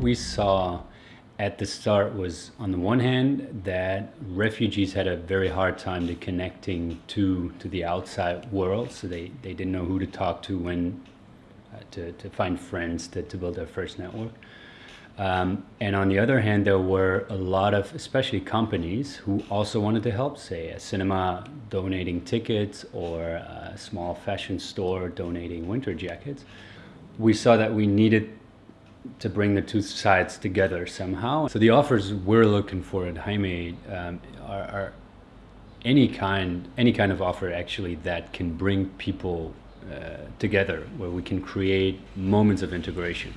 we saw at the start was on the one hand that refugees had a very hard time to connecting to to the outside world so they they didn't know who to talk to when uh, to, to find friends to, to build their first network. Um, and on the other hand there were a lot of especially companies who also wanted to help say a cinema donating tickets or a small fashion store donating winter jackets. We saw that we needed to bring the two sides together somehow. So the offers we're looking for at Jaime um, are, are, any kind, any kind of offer actually that can bring people uh, together, where we can create moments of integration.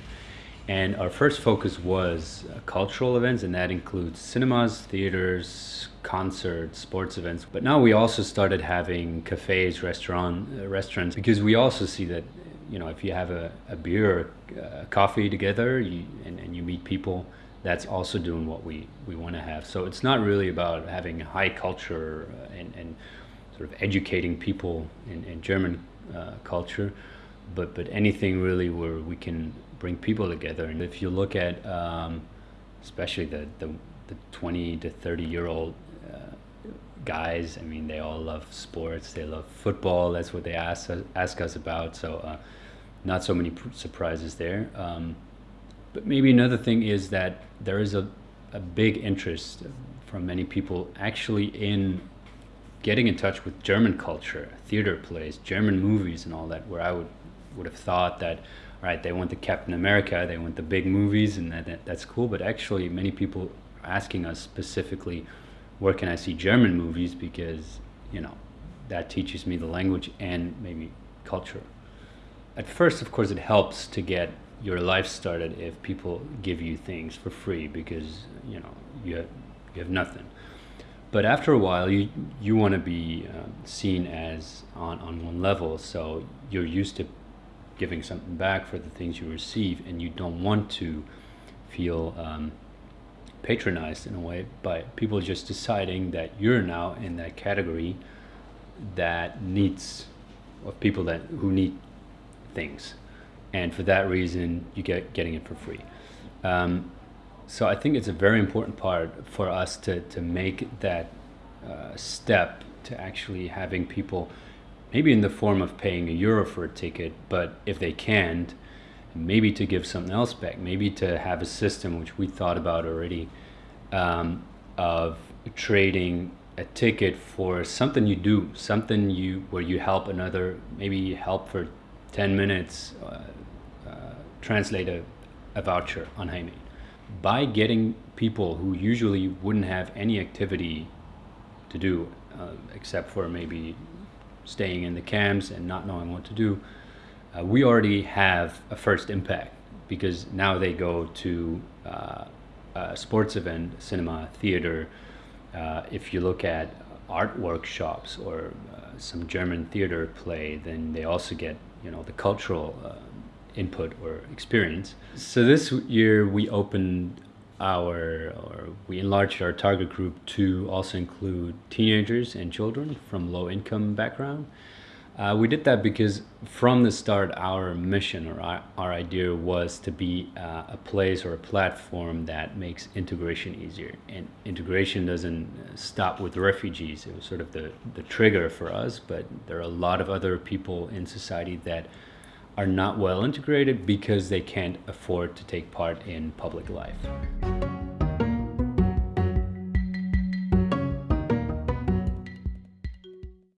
And our first focus was uh, cultural events, and that includes cinemas, theaters, concerts, sports events. But now we also started having cafes, restaurant, uh, restaurants, because we also see that you know, if you have a, a beer, a coffee together, you, and, and you meet people, that's also doing what we, we want to have. So it's not really about having high culture uh, and, and sort of educating people in, in German uh, culture, but, but anything really where we can bring people together. And if you look at, um, especially the, the, the 20 to 30 year old uh, guys, I mean, they all love sports, they love football, that's what they ask, ask us about. So uh, not so many surprises there. Um, but maybe another thing is that there is a, a big interest from many people actually in getting in touch with German culture, theater plays, German movies and all that, where I would, would have thought that, all right, they want the Captain America, they want the big movies and that, that that's cool. But actually many people are asking us specifically, where can I see German movies? Because, you know, that teaches me the language and maybe culture at first, of course, it helps to get your life started if people give you things for free because you know you have, you have nothing. But after a while, you you want to be uh, seen as on on one level, so you're used to giving something back for the things you receive, and you don't want to feel um, patronized in a way by people just deciding that you're now in that category that needs of people that who need things. And for that reason, you get getting it for free. Um, so I think it's a very important part for us to, to make that uh, step to actually having people, maybe in the form of paying a euro for a ticket, but if they can't, maybe to give something else back, maybe to have a system which we thought about already um, of trading a ticket for something you do, something you where you help another, maybe help for 10 minutes, uh, uh, translate a, a voucher on Jaime. By getting people who usually wouldn't have any activity to do, uh, except for maybe staying in the camps and not knowing what to do, uh, we already have a first impact because now they go to uh, a sports event, cinema, theater. Uh, if you look at art workshops or some German theater play, then they also get you know the cultural uh, input or experience. So this year we opened our or we enlarged our target group to also include teenagers and children from low income background. Uh, we did that because from the start our mission or our, our idea was to be uh, a place or a platform that makes integration easier and integration doesn't stop with refugees it was sort of the, the trigger for us but there are a lot of other people in society that are not well integrated because they can't afford to take part in public life.